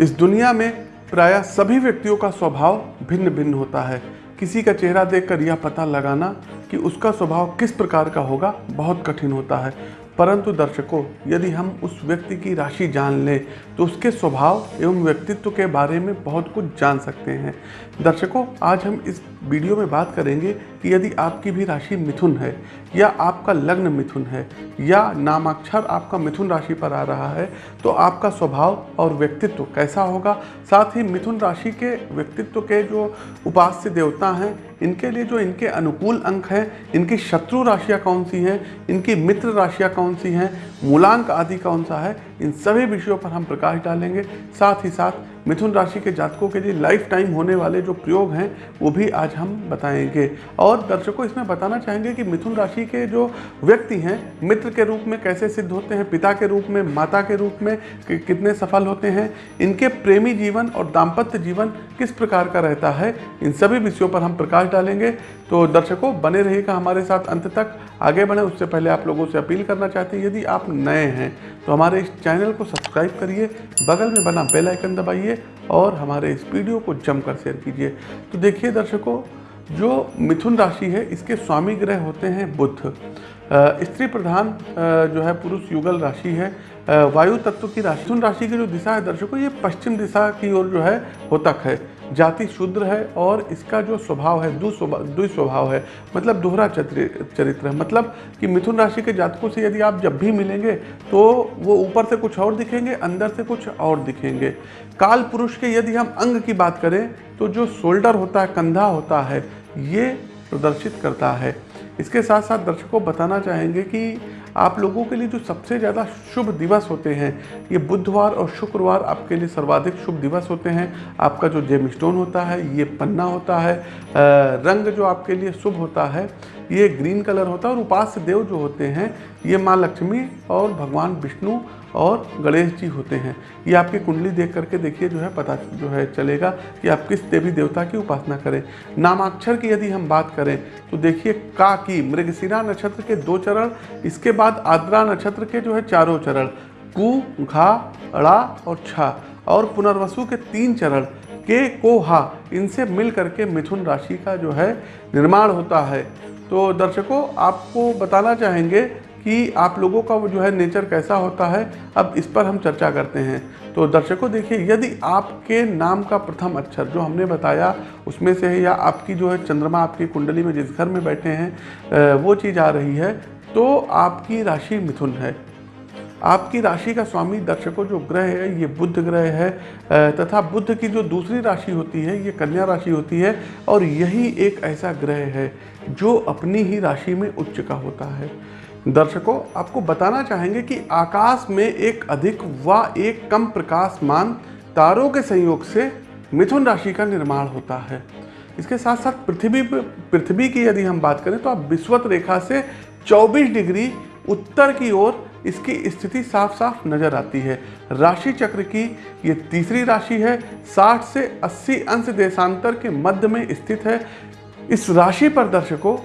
इस दुनिया में प्रायः सभी व्यक्तियों का स्वभाव भिन्न भिन्न होता है। किसी का चेहरा देखकर यह पता लगाना कि उसका स्वभाव किस प्रकार का होगा बहुत कठिन होता है। परंतु दर्शकों, यदि हम उस व्यक्ति की राशि जान लें तो उसके स्वभाव एवं व्यक्तित्व के बारे में बहुत कुछ जान सकते हैं। दर्शकों, आज हम इस वीडियो में बात करेंगे कि यदि आपकी भी राशि मिथुन है, या आपका लग्न मिथुन है, या नामाक्षर आपका मिथुन राशि पर आ रहा है तो आपका स्वभाव और व्यक्तित्व कैसा होगा? साथ ही मिथुन राशि के व्यक्तित्व के जो उपास्य देवता हैं, इनके लिए जो इनके अनुकूल अंक हैं, इनकी शत्रु राशियाँ कौन सी हैं, इनकी मित्र राशियाँ कौन सी हैं, मूलांक आदि कौन सा है, इन सभी विषयों पर हम प्रकाश डालेंगे। साथ ही साथ मिथुन राशि के जातकों के लिए लाइफ टाइम होने वाले जो प्रयोग हैं वो भी आज हम बताएँगे। और दर्शकों इसमें बताना चाहेंगे कि मिथुन राशि के जो व्यक्ति हैं मित्र के रूप में कैसे सिद्ध होते हैं पिता के रूप में माता के रूप में कि, कितने सफल होते हैं इनके प्रेमी जीवन और दाम्पत्य जीवन किस प्रकार का रहता है इन सभी विषयों पर हम प्रकाश डालेंगे। तो दर्शकों, बने रहेगा हमारे साथ अंत तक। आगे बढ़े, उससे पहले आप लोगों से अपील करना चाहते हैं, यदि आप नए हैं तो हमारे इस चैनल को सब्सक्राइब करिए, बगल में बना बेल आइकन दबाइए और हमारे इस वीडियो को जमकर शेयर कीजिए। तो देखिए दर्शकों, जो मिथुन राशि है, इसके स्वामी ग्रह होते हैं बुद्ध स्त्री प्रधान जो है पुरुष युगल राशि है। वायु तत्व की राशि, मिथुन राशि की जो दिशा है दर्शकों, ये पश्चिम दिशा की ओर जो है होतक है। जाति शूद्र है और इसका जो स्वभाव है दु स्वभाव है मतलब दोहरा चरित्र है। मतलब कि मिथुन राशि के जातकों से यदि आप जब भी मिलेंगे तो वो ऊपर से कुछ और दिखेंगे, अंदर से कुछ और दिखेंगे। काल पुरुष के यदि हम अंग की बात करें तो जो शोल्डर होता है, कंधा होता है, ये प्रदर्शित करता है। इसके साथ साथ दर्शकों बताना चाहेंगे कि आप लोगों के लिए जो सबसे ज़्यादा शुभ दिवस होते हैं, ये बुधवार और शुक्रवार आपके लिए सर्वाधिक शुभ दिवस होते हैं। आपका जो जेम स्टोन होता है, ये पन्ना होता है रंग जो आपके लिए शुभ होता है, ये ग्रीन कलर होता है और उपास्य देव जो होते हैं, ये माँ लक्ष्मी और भगवान विष्णु और गणेश जी होते हैं। ये आपकी कुंडली देख करके देखिए जो है पता जो है चलेगा कि आप किस देवी देवता की उपासना करें। नामाक्षर की यदि हम बात करें तो देखिए का की मृगशिरा नक्षत्र के दो चरण, इसके बाद आद्रा नक्षत्र के जो है चारों चरण, कु, घा, अड़ा और छा, और पुनर्वसु के तीन चरण, के, को, हा, इनसे मिल करके मिथुन राशि का जो है निर्माण होता है। तो दर्शकों, आपको बताना चाहेंगे कि आप लोगों का वो जो है नेचर कैसा होता है, अब इस पर हम चर्चा करते हैं। तो दर्शकों, देखिए, यदि आपके नाम का प्रथम अक्षर जो हमने बताया, उसमें से है या आपकी जो है चंद्रमा आपकी कुंडली में जिस घर में बैठे हैं वो चीज़ आ रही है तो आपकी राशि मिथुन है। आपकी राशि का स्वामी दर्शकों, जो ग्रह है, ये बुद्ध ग्रह है तथा बुद्ध की जो दूसरी राशि होती है, ये कन्या राशि होती है, और यही एक ऐसा ग्रह है, जो अपनी ही राशि में उच्च का होता है। दर्शकों, आपको बताना चाहेंगे कि आकाश में एक अधिक व एक कम प्रकाशमान तारों के संयोग से मिथुन राशि का निर्माण होता है। इसके साथ साथ पृथ्वी पृथ्वी की यदि हम बात करें तो आप विश्वत रेखा से 24 डिग्री उत्तर की ओर इसकी स्थिति साफ़ साफ़ नज़र आती है। राशि चक्र की ये तीसरी राशि है 60 से 80 अंश देशांतर के मध्य में स्थित है। इस राशि पर दर्शकों,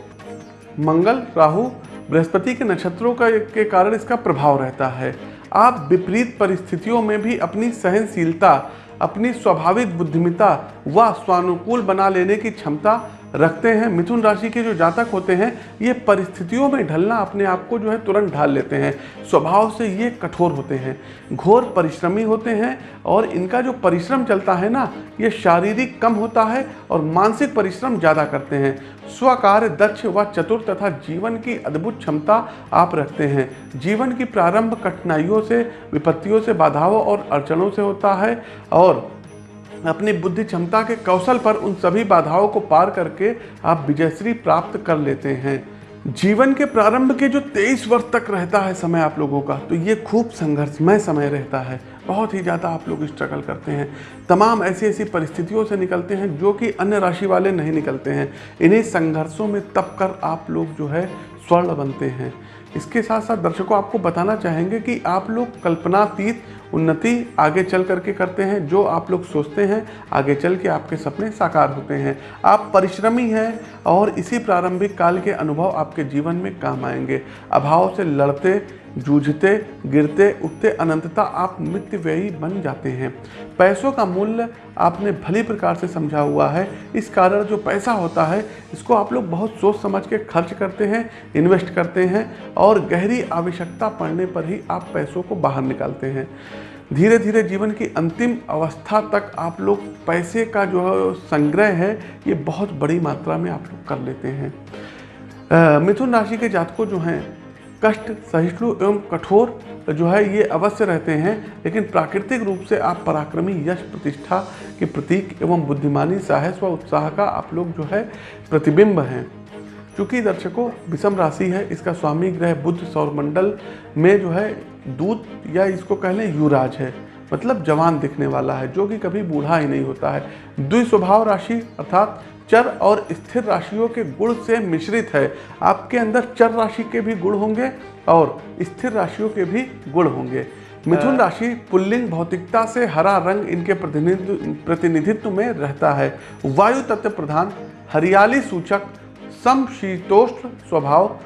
मंगल, राहु बृहस्पति के नक्षत्रों का के कारण इसका प्रभाव रहता है। आप विपरीत परिस्थितियों में भी अपनी सहनशीलता, अपनी स्वाभाविक बुद्धिमता व स्वानुकूल बना लेने की क्षमता रखते हैं। मिथुन राशि के जो जातक होते हैं, ये परिस्थितियों में ढलना अपने आप को जो है तुरंत ढाल लेते हैं। स्वभाव से ये कठोर होते हैं। घोर परिश्रमी होते हैं और इनका जो परिश्रम चलता है ना, ये शारीरिक कम होता है और मानसिक परिश्रम ज़्यादा करते हैं। स्वकार्य, दक्ष व चतुर तथा जीवन की अद्भुत क्षमता आप रखते हैं। जीवन की प्रारंभ कठिनाइयों से, विपत्तियों से, बाधाओं और अड़चनों से होता है और अपनी बुद्धि क्षमता के कौशल पर उन सभी बाधाओं को पार करके आप विजयश्री प्राप्त कर लेते हैं। जीवन के प्रारंभ के जो तेईस वर्ष तक रहता है समय आप लोगों का तो ये खूब संघर्षमय समय रहता है। बहुत ही ज़्यादा आप लोग स्ट्रगल करते हैं। तमाम ऐसी ऐसी परिस्थितियों से निकलते हैं जो कि अन्य राशि वाले नहीं निकलते हैं। इन्हीं संघर्षों में तप कर आप लोग जो है स्वर्ण बनते हैं। इसके साथ साथ दर्शकों आपको बताना चाहेंगे कि आप लोग कल्पनातीत उन्नति आगे चल करके करते हैं, जो आप लोग सोचते हैं, आगे चल के आपके सपने साकार होते हैं। आप परिश्रमी हैं और इसी प्रारंभिक काल के अनुभव आपके जीवन में काम आएँगे। अभाव से लड़ते जूझते, गिरते, उठते अनंतता आप मृत्यु व्ययी बन जाते हैं। पैसों का मूल्य आपने भली प्रकार से समझा हुआ है। इस कारण जो पैसा होता है, इसको आप लोग बहुत सोच समझ के खर्च करते हैं, इन्वेस्ट करते हैं और गहरी आवश्यकता पड़ने पर ही आप पैसों को बाहर निकालते हैं। धीरे धीरे जीवन की अंतिम अवस्था तक आप लोग पैसे का जो है संग्रह है, ये बहुत बड़ी मात्रा में आप लोग कर लेते हैं। मिथुन राशि के जातकों जो हैं कष्ट, सहिष्णु एवं कठोर जो है, ये अवश्य रहते हैं, लेकिन प्राकृतिक रूप से आप पराक्रमी यश प्रतिष्ठा के प्रतीक एवं बुद्धिमानी साहस व उत्साह का आप लोग जो है, प्रतिबिंब हैं। चूँकि दर्शकों, विषम राशि है, इसका स्वामी ग्रह बुद्ध सौरमंडल में जो है, दूत या इसको कह लें युवराज है। मतलब जवान दिखने वाला है, जो कि कभी बूढ़ा ही नहीं होता है। द्विस्वभाव राशि, अर्थात चर और स्थिर राशियों के गुण से मिश्रित है। आपके अंदर चर राशि के भी गुण होंगे और स्थिर राशियों के भी गुण होंगे। मिथुन राशि पुल्लिंग भौतिकता से हरा रंग इनके प्रतिनिधित्व प्रतिनिधित्व में रहता है। वायु तत्व प्रधान हरियाली सूचक समशीतोष्ण स्वभाव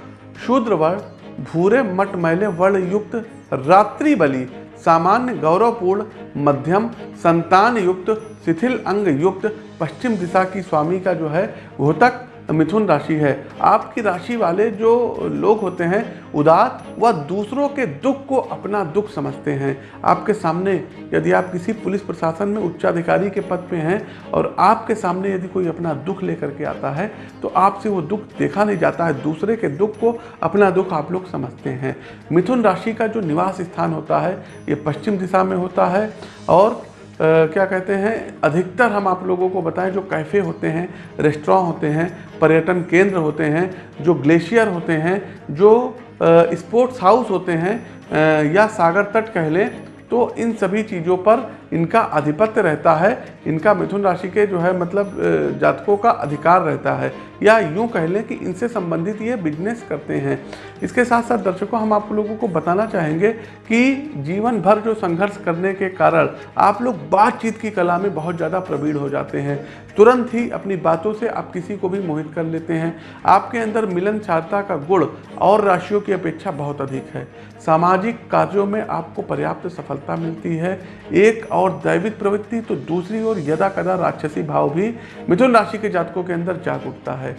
शूद्र वर्ण भूरे मटमैले वर्ण युक्त रात्रि बलि सामान्य गौरवपूर्ण, मध्यम संतान युक्त शिथिल अंग युक्त पश्चिम दिशा की स्वामी का जो है घोतक मिथुन राशि है। आपकी राशि वाले जो लोग होते हैं उदार व दूसरों के दुख को अपना दुख समझते हैं। आपके सामने यदि आप किसी पुलिस प्रशासन में उच्चाधिकारी के पद पे हैं और आपके सामने यदि कोई अपना दुख लेकर के आता है तो आपसे वो दुख देखा नहीं जाता है। दूसरे के दुख को अपना दुख आप लोग समझते हैं। मिथुन राशि का जो निवास स्थान होता है, ये पश्चिम दिशा में होता है और क्या कहते हैं, अधिकतर हम आप लोगों को बताएँ जो कैफ़े होते हैं, रेस्टोरेंट होते हैं, पर्यटन केंद्र होते हैं, जो ग्लेशियर होते हैं, जो स्पोर्ट्स हाउस होते हैं या सागर तट कह लें तो इन सभी चीज़ों पर इनका आधिपत्य रहता है, इनका मिथुन राशि के जो है मतलब जातकों का अधिकार रहता है। या यूँ कह लें कि इनसे संबंधित ये बिज़नेस करते हैं। इसके साथ साथ दर्शकों, हम आप लोगों को बताना चाहेंगे कि जीवन भर जो संघर्ष करने के कारण आप लोग बातचीत की कला में बहुत ज़्यादा प्रवीण हो जाते हैं। तुरंत ही अपनी बातों से आप किसी को भी मोहित कर लेते हैं। आपके अंदर मिलन मिलनसारता का गुण और राशियों की अपेक्षा बहुत अधिक है। सामाजिक कार्यों में आपको पर्याप्त सफलता मिलती है। एक और दैविक प्रवृत्ति तो दूसरी ओर यदा कदा राक्षसी भाव भी मिथुन राशि के जातकों के अंदर जाग उठता है।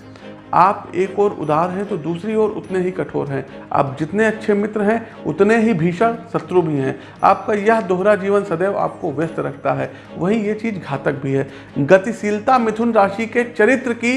आप एक और उदार हैं तो दूसरी ओर उतने ही कठोर हैं। आप जितने अच्छे मित्र हैं, उतने ही भीषण शत्रु भी हैं। आपका यह दोहरा जीवन सदैव आपको व्यस्त रखता है। वहीं ये चीज़ घातक भी है। गतिशीलता मिथुन राशि के चरित्र की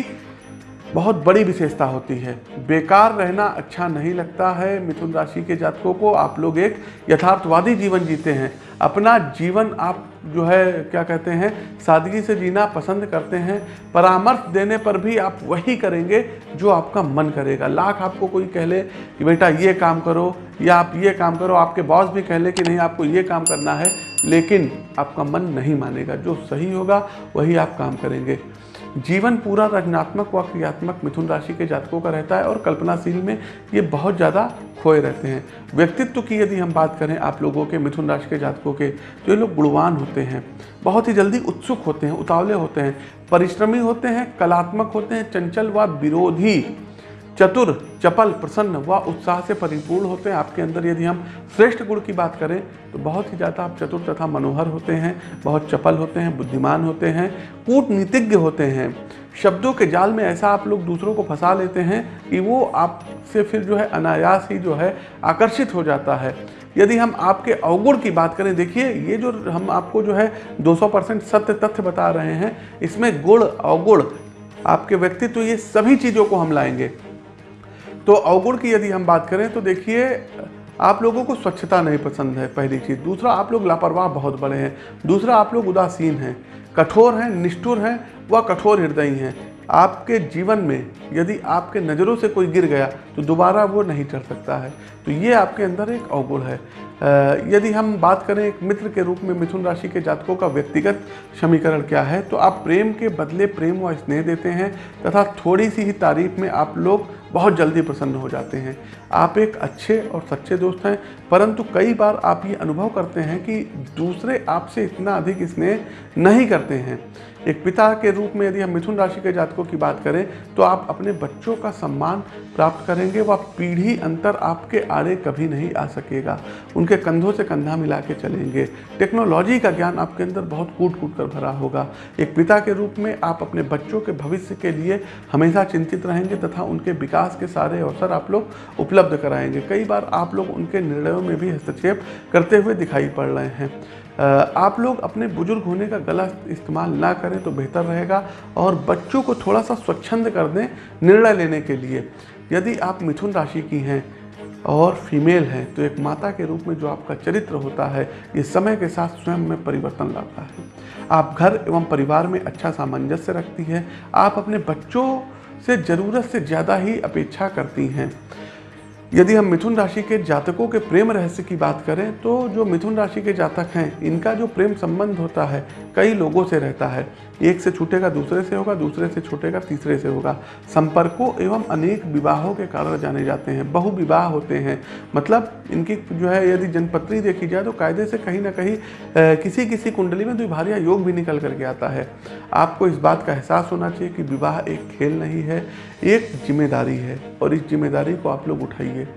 बहुत बड़ी विशेषता होती है। बेकार रहना अच्छा नहीं लगता है। मिथुन राशि के जातकों को आप लोग एक यथार्थवादी जीवन जीते हैं। अपना जीवन आप जो है, क्या कहते हैं, सादगी से जीना पसंद करते हैं। परामर्श देने पर भी आप वही करेंगे जो आपका मन करेगा। लाख आपको कोई कह ले कि बेटा ये काम करो या आप ये काम करो। आपके बॉस भी कह ले कि नहीं, आपको ये काम करना है। लेकिन आपका मन नहीं मानेगा। जो सही होगा, वही आप काम करेंगे। जीवन पूरा रचनात्मक व क्रियात्मक मिथुन राशि के जातकों का रहता है और कल्पनाशील में ये बहुत ज़्यादा खोए रहते हैं। व्यक्तित्व की यदि हम बात करें आप लोगों के मिथुन राशि के जातकों के तो ये लोग गुणवान होते हैं, बहुत ही जल्दी उत्सुक होते हैं, उतावले होते हैं, परिश्रमी होते हैं, कलात्मक होते हैं, चंचल व विरोधी। चतुर, चपल, प्रसन्न व उत्साह से परिपूर्ण होते हैं। आपके अंदर यदि हम श्रेष्ठ गुण की बात करें तो बहुत ही ज़्यादा आप चतुर तथा मनोहर होते हैं, बहुत चपल होते हैं, बुद्धिमान होते हैं, कूटनीतिज्ञ होते हैं। शब्दों के जाल में ऐसा आप लोग दूसरों को फंसा लेते हैं कि वो आपसे फिर जो है अनायास ही जो है आकर्षित हो जाता है। यदि हम आपके अवगुण की बात करें, देखिए, ये जो हम आपको जो है 200 परसेंट सत्य तथ्य बता रहे हैं, इसमें गुण, अवगुण, आपके व्यक्तित्व, ये सभी चीज़ों को हम लाएँगे। तो अवगुण की यदि हम बात करें तो देखिए, आप लोगों को स्वच्छता नहीं पसंद है, पहली चीज़। दूसरा, आप लोग लापरवाह बहुत बड़े हैं। दूसरा, आप लोग उदासीन हैं, कठोर हैं, निष्ठुर हैं, व कठोर हृदयी हैं। आपके जीवन में यदि आपके नज़रों से कोई गिर गया तो दोबारा वो नहीं चढ़ सकता है। तो ये आपके अंदर एक अवगुण है। यदि हम बात करें एक मित्र के रूप में, मिथुन राशि के जातकों का व्यक्तिगत समीकरण क्या है तो आप प्रेम के बदले प्रेम व स्नेह देते हैं, तथा थोड़ी सी ही तारीफ़ में आप लोग बहुत जल्दी प्रसन्न हो जाते हैं। आप एक अच्छे और सच्चे दोस्त हैं, परंतु कई बार आप ये अनुभव करते हैं कि दूसरे आपसे इतना अधिक स्नेह नहीं करते हैं। एक पिता के रूप में यदि हम मिथुन राशि के जातकों की बात करें तो आप अपने बच्चों का सम्मान प्राप्त करेंगे, वह पीढ़ी अंतर आपके आड़े कभी नहीं आ सकेगा। उनके कंधों से कंधा मिला के चलेंगे। टेक्नोलॉजी का ज्ञान आपके अंदर बहुत कूट कूट कर भरा होगा। एक पिता के रूप में आप अपने बच्चों के भविष्य के लिए हमेशा चिंतित रहेंगे तथा उनके विकास के सारे अवसर आप लोग उपलब्ध कराएँगे। कई बार आप लोग उनके निर्णयों में भी हस्तक्षेप करते हुए दिखाई पड़ रहे हैं। आप लोग अपने बुज़ुर्ग होने का गलत इस्तेमाल ना करें तो बेहतर रहेगा और बच्चों को थोड़ा सा स्वच्छंद कर दें निर्णय लेने के लिए। यदि आप मिथुन राशि की हैं और फीमेल हैं तो एक माता के रूप में जो आपका चरित्र होता है, ये समय के साथ स्वयं में परिवर्तन लाता है। आप घर एवं परिवार में अच्छा सामंजस्य रखती हैं। आप अपने बच्चों से ज़रूरत से ज़्यादा ही अपेक्षा करती हैं। यदि हम मिथुन राशि के जातकों के प्रेम रहस्य की बात करें तो जो मिथुन राशि के जातक हैं, इनका जो प्रेम संबंध होता है, कई लोगों से रहता है। एक से छूटेगा, दूसरे से होगा, दूसरे से छूटेगा, तीसरे से होगा। संपर्कों एवं अनेक विवाहों के कारण जाने जाते हैं बहु विवाह होते हैं। मतलब इनकी जो है, यदि जनपत्री देखी जाए तो कायदे से कहीं ना कहीं किसी किसी कुंडली में द्विभारिया योग भी निकल करके आता है। आपको इस बात का एहसास होना चाहिए कि विवाह एक खेल नहीं है, एक ज़िम्मेदारी है और इस ज़िम्मेदारी को आप लोग उठाइए।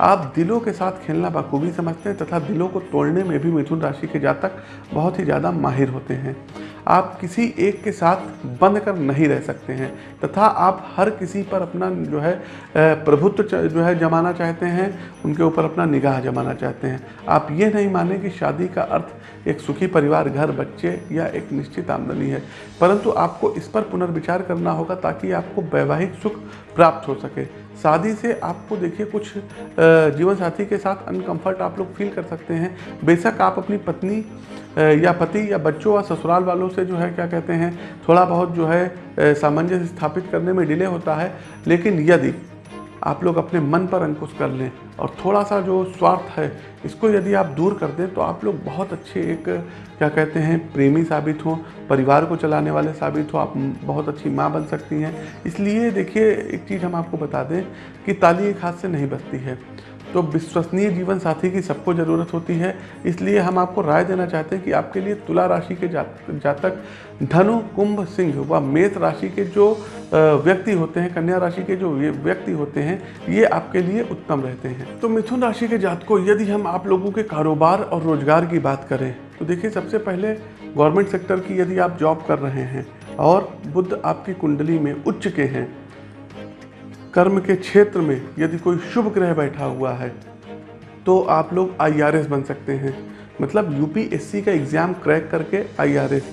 आप दिलों के साथ खेलना बखूबी समझते हैं तथा दिलों को तोड़ने में भी मिथुन राशि के जातक बहुत ही ज़्यादा माहिर होते हैं। आप किसी एक के साथ बंद कर नहीं रह सकते हैं। तथा आप हर किसी पर अपना जो है प्रभुत्व जो है जमाना चाहते हैं, उनके ऊपर अपना निगाह जमाना चाहते हैं। आप ये नहीं माने कि शादी का अर्थ एक सुखी परिवार, घर, बच्चे या एक निश्चित आमदनी है। परंतु आपको इस पर पुनर्विचार करना होगा ताकि आपको वैवाहिक सुख प्राप्त हो सके। शादी से आपको देखिए कुछ जीवन साथी के साथ अनकंफर्ट आप लोग फील कर सकते हैं। बेशक आप अपनी पत्नी या पति, या बच्चों या ससुराल वालों से जो है, क्या कहते हैं, थोड़ा बहुत जो है सामंजस्य स्थापित करने में डिले होता है। लेकिन यदि आप लोग अपने मन पर अंकुश कर लें और थोड़ा सा जो स्वार्थ है, इसको यदि आप दूर कर दें तो आप लोग बहुत अच्छे एक, क्या कहते हैं, प्रेमी साबित हों, परिवार को चलाने वाले साबित हो, आप बहुत अच्छी माँ बन सकती हैं। इसलिए देखिए, एक चीज़ हम आपको बता दें कि ताली एक हाथ से नहीं बचती है। तो विश्वसनीय जीवन साथी की सबको ज़रूरत होती है। इसलिए हम आपको राय देना चाहते हैं कि आपके लिए तुला राशि के जातक धनु, कुंभ, सिंह व मेष राशि के जो व्यक्ति होते हैं, कन्या राशि के जो व्यक्ति होते हैं, ये आपके लिए उत्तम रहते हैं। तो मिथुन राशि के जातकों, यदि हम आप लोगों के कारोबार और रोज़गार की बात करें तो देखिए सबसे पहले गवर्नमेंट सेक्टर की यदि आप जॉब कर रहे हैं और बुद्ध आपकी कुंडली में उच्च के हैं कर्म के क्षेत्र में यदि कोई शुभ ग्रह बैठा हुआ है तो आप लोग आईआरएस बन सकते हैं। मतलब यूपीएससी का एग्ज़ाम क्रैक करके आईआरएस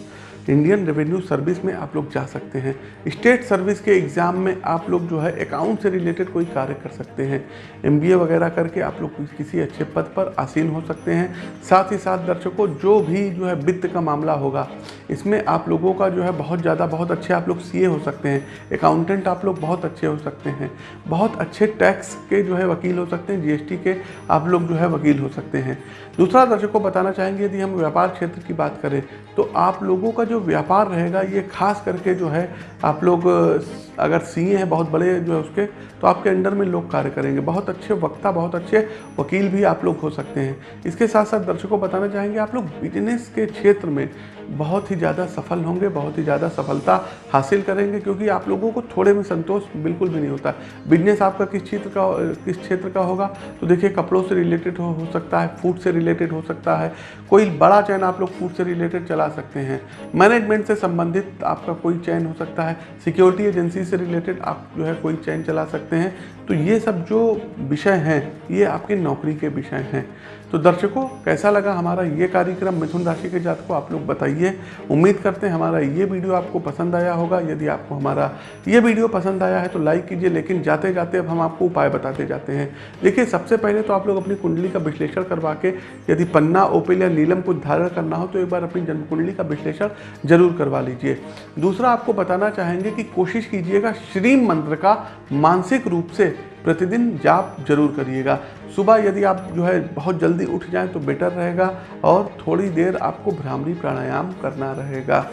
इंडियन रेवेन्यू सर्विस में आप लोग जा सकते हैं। स्टेट सर्विस के एग्ज़ाम में आप लोग जो है अकाउंट से रिलेटेड कोई कार्य कर सकते हैं। एमबीए वगैरह करके आप लोग किसी अच्छे पद पर आसीन हो सकते हैं। साथ ही साथ दर्शकों, जो भी जो है वित्त का मामला होगा, इसमें आप लोगों का जो है बहुत ज़्यादा, बहुत अच्छे आप लोग सीए हो सकते हैं। अकाउंटेंट आप लोग बहुत अच्छे हो सकते हैं। बहुत अच्छे टैक्स के जो है वकील हो सकते हैं जीएसटी के आप लोग जो है वकील हो सकते हैं। दूसरा दर्शकों बताना चाहेंगे यदि हम व्यापार क्षेत्र की बात करें तो आप लोगों का जो व्यापार रहेगा ये खास करके जो है आप लोग अगर सीए हैं बहुत बड़े जो है उसके तो आपके अंडर में लोग कार्य करेंगे। बहुत अच्छे वक्ता बहुत अच्छे वकील भी आप लोग हो सकते हैं। इसके साथ साथ दर्शकों को बताना चाहेंगे आप लोग बिज़नेस के क्षेत्र में बहुत ही ज़्यादा सफल होंगे बहुत ही ज़्यादा सफलता हासिल करेंगे क्योंकि आप लोगों को थोड़े में संतोष बिल्कुल भी नहीं होता। बिज़नेस आपका किस क्षेत्र का किस क्षेत्र का होगा? तो देखिए कपड़ों से रिलेटेड हो, हो सकता है फ़ूड से रिलेटेड हो सकता है। कोई बड़ा चैन आप लोग फ़ूड से रिलेटेड चला सकते हैं। मैनेजमेंट से संबंधित आपका कोई चैन हो सकता है। सिक्योरिटी एजेंसी से रिलेटेड आप जो है कोई चैन चला सकते हैं। तो ये सब जो विषय हैं, ये आपके नौकरी के विषय हैं। तो दर्शकों, कैसा लगा हमारा ये कार्यक्रम मिथुन राशि के जात को आप लोग बताइए। उम्मीद करते हैं हमारा ये वीडियो आपको पसंद आया होगा। यदि आपको हमारा ये वीडियो पसंद आया है तो लाइक कीजिए, लेकिन जाते जाते अब हम आपको उपाय बताते जाते हैं। देखिए, सबसे पहले तो आप लोग अपनी कुंडली का विश्लेषण करवा के, यदि पन्ना, ओपिल या नीलम कुछ धारण करना हो तो एक बार अपनी जन्म कुंडली का विश्लेषण ज़रूर करवा लीजिए। दूसरा, आपको बताना चाहेंगे कि कोशिश कीजिएगा श्रीम मंत्र का मानसिक रूप से प्रतिदिन जाप ज़रूर करिएगा। सुबह यदि आप जो है बहुत जल्दी उठ जाएँ तो बेटर रहेगा और थोड़ी देर आपको भ्रामरी प्राणायाम करना रहेगा।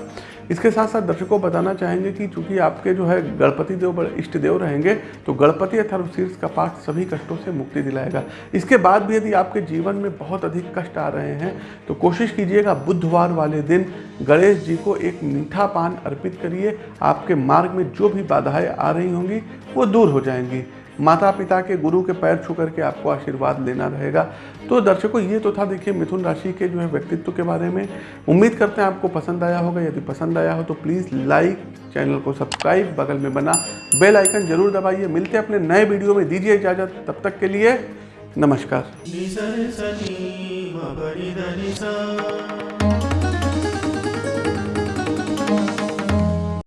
इसके साथ साथ दर्शकों बताना चाहेंगे कि चूँकि आपके जो है गणपति देव बड़े इष्ट देव रहेंगे तो गणपति अथर्वशीर्ष का पाठ सभी कष्टों से मुक्ति दिलाएगा। इसके बाद भी यदि आपके जीवन में बहुत अधिक कष्ट आ रहे हैं तो कोशिश कीजिएगा बुधवार वाले दिन गणेश जी को एक मीठा पान अर्पित करिए। आपके मार्ग में जो भी बाधाएँ आ रही होंगी, वो दूर हो जाएँगी। माता पिता के गुरु के पैर छू करके आपको आशीर्वाद लेना रहेगा। तो दर्शकों, ये तो था देखिए मिथुन राशि के जो है व्यक्तित्व के बारे में। उम्मीद करते हैं आपको पसंद आया होगा। यदि पसंद आया हो तो प्लीज़ लाइक, चैनल को सब्सक्राइब, बगल में बना बेल आइकन ज़रूर दबाइए। मिलते हैं अपने नए वीडियो में। दीजिए इजाज़त। तब तक के लिए नमस्कार।